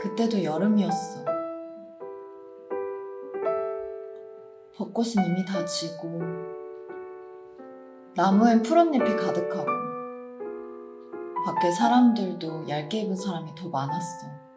그때도 여름이었어. 벚꽃은 이미 다 지고 나무엔 푸른잎이 가득하고 밖에 사람들도 얇게 입은 사람이 더 많았어.